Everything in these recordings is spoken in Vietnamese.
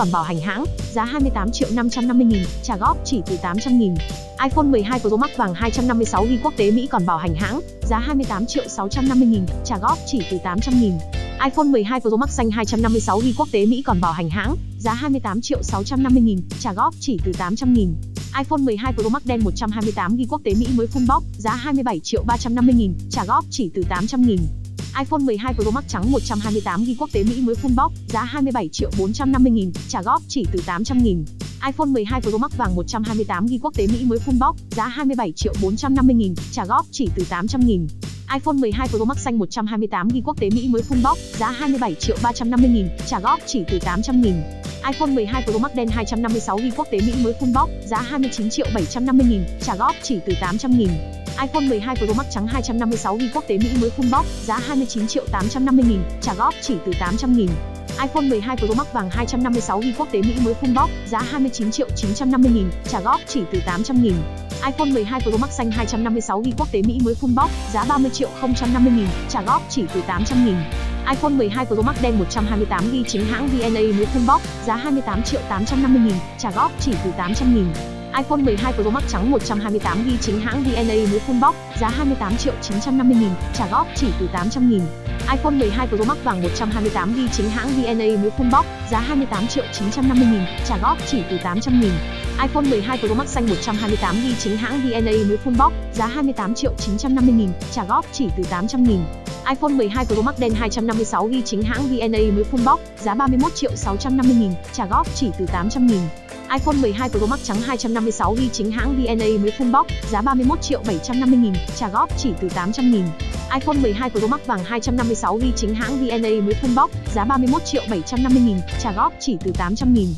còn bảo hành hãng, giá 28 triệu 550 nghìn, trả góp chỉ từ 800 nghìn. iPhone 12 Pro Max vàng 256GB quốc tế Mỹ còn bảo hành hãng, giá 28 triệu 650 nghìn, trả góp chỉ từ 800 nghìn. iPhone 12 Pro Max xanh 256GB quốc tế Mỹ còn bảo hành hãng, giá 28 triệu 650 nghìn, trả góp chỉ từ 800 nghìn. iPhone 12 Pro Max đen 128GB quốc tế Mỹ mới full box, giá 27 triệu 350 nghìn, trả góp chỉ từ 800 nghìn iPhone 12 Pro Max trắng 128GB quốc tế Mỹ mới full box, giá 27 triệu 450 nghìn, trả góp chỉ từ 800 nghìn. iPhone 12 Pro Max vàng 128GB quốc tế Mỹ mới full box, giá 27 triệu 450 nghìn, trả góp chỉ từ 800 nghìn. iPhone 12 Pro Max xanh 128GB quốc tế Mỹ mới full box, giá 27 triệu 350 nghìn, trả góp chỉ từ 800 nghìn. iPhone 12 Pro Max đen 256GB quốc tế Mỹ mới full box, giá 29 triệu 750 nghìn, trả góp chỉ từ 800 nghìn iPhone 12 Pro Max trắng 256GB quốc tế Mỹ mới full box, giá 29 triệu 850 nghìn, trả góp chỉ từ 800 nghìn. iPhone 12 Pro Max vàng 256GB quốc tế Mỹ mới full box, giá 29 triệu 950 nghìn, trả góp chỉ từ 800 nghìn. iPhone 12 Pro Max xanh 256GB quốc tế Mỹ mới full box, giá 30 triệu 050 nghìn, trả góp chỉ từ 800 nghìn. iPhone 12 Pro Max đen 128GB chính hãng VNA mới full box, giá 28 triệu 850 nghìn, trả góp chỉ từ 800 nghìn iPhone 12 Pro Max trắng 128GB chính hãng VNA mới full box, giá 28 triệu 950 nghìn, trả góp chỉ từ 800 nghìn. iPhone 12 Pro Max vàng 128GB chính hãng VNA mới full box, giá 28 triệu 950 nghìn, trả góp chỉ từ 800 nghìn. iPhone 12 Pro Max xanh 128GB chính hãng VNA mới full box, giá 28 triệu 950 nghìn, trả góp chỉ từ 800 nghìn. iPhone 12 Pro Max đen 256GB chính hãng VNA mới full box, giá 31 triệu 650 nghìn, trả góp chỉ từ 800 nghìn iPhone 12 Pro Max trắng 256GB chính hãng VNA mới full box, giá 31 triệu 750 nghìn, trả góp chỉ từ 800 nghìn. iPhone 12 Pro Max vàng 256GB chính hãng VNA mới full box, giá 31 triệu 750 nghìn, trả góp chỉ từ 800 nghìn.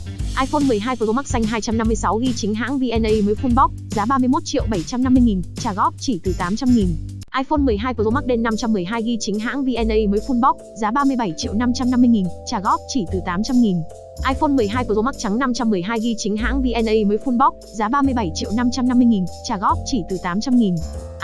iPhone 12 Pro Max xanh 256GB chính hãng VNA mới full box, giá 31 triệu 750 nghìn, trả góp chỉ từ 800 nghìn iPhone 12 Pro Max đen 512GB chính hãng VNA mới full box, giá 37 triệu 550 nghìn, trả góp chỉ từ 800 nghìn. iPhone 12 Pro Max trắng 512GB chính hãng VNA mới full box, giá 37 triệu 550 nghìn, trả góp chỉ từ 800 nghìn.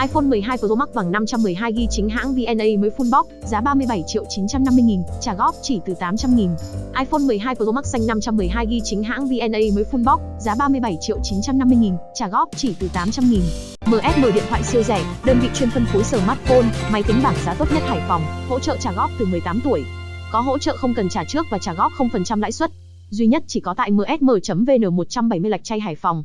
iPhone 12 Pro Max bằng 512GB chính hãng VNA mới full box, giá 37 triệu 950 nghìn, trả góp chỉ từ 800 nghìn. iPhone 12 Pro Max xanh 512GB chính hãng VNA mới full box, giá 37 triệu 950 nghìn, trả góp chỉ từ 800 nghìn. MSM điện thoại siêu rẻ, đơn vị chuyên phân phối smartphone, máy tính bảng giá tốt nhất Hải Phòng, hỗ trợ trả góp từ 18 tuổi. Có hỗ trợ không cần trả trước và trả góp 0% lãi suất. Duy nhất chỉ có tại msm.vn 170 Lạch Chay Hải Phòng.